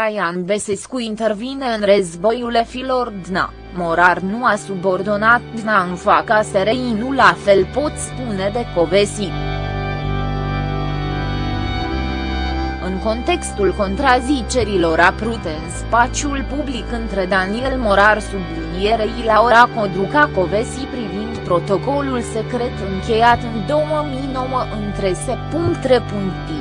Traian Besescu intervine în războiul efilor DNA, Morar nu a subordonat DNA în faca SRI nu la fel pot spune de Covesi. În contextul contrazicerilor aprute în spațiul public între Daniel Morar sublinierei Laura Codruca Covesi privind protocolul secret încheiat în 2009 între se.3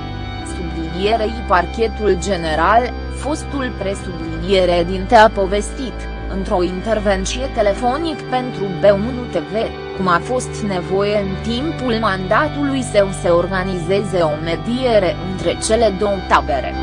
sublinierei parchetul general, fostul presubliniere dinte a povestit, într-o intervenție telefonic pentru B1 TV, cum a fost nevoie în timpul mandatului său să organizeze o mediere între cele două tabere.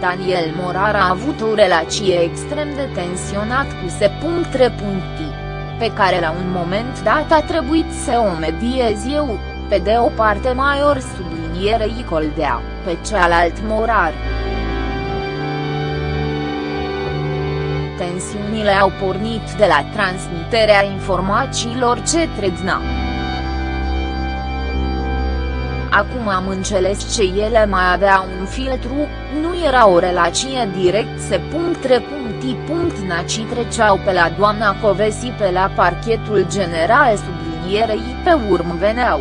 Daniel Morar a avut o relație extrem de tensionat cu se.3 pe care la un moment dat a trebuit să o mediez eu, pe de o parte Maior sublinierei Coldea, pe cealalt Morar. Tensiunile au pornit de la transmiterea informațiilor către DNA. Acum am înțeles ce ele mai avea un filtru, nu era o relație direct se punct Naci treceau pe la doamna Covesi pe la parchetul general sublinierei pe urmă veneau.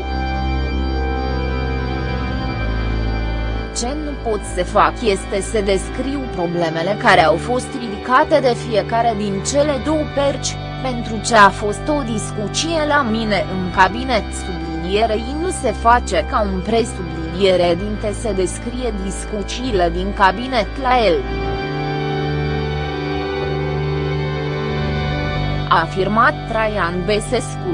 Ce nu pot să fac este să descriu problemele care au fost ridicate de fiecare din cele două perci, pentru ce a fost o discuție la mine în cabinet sublinierei nu se face ca un presubliniere dinte să descrie discuțiile din cabinet la el. a afirmat Traian Besescu.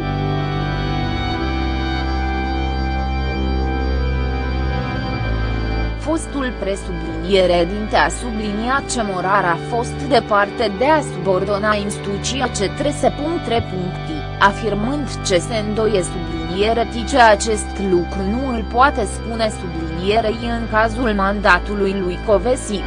Fostul presubliniere dinte a subliniat ce Morar a fost departe de a subordona instituția ce trese afirmând ce se îndoie subliniere ce acest lucru nu îl poate spune sublinierei în cazul mandatului lui Covesi.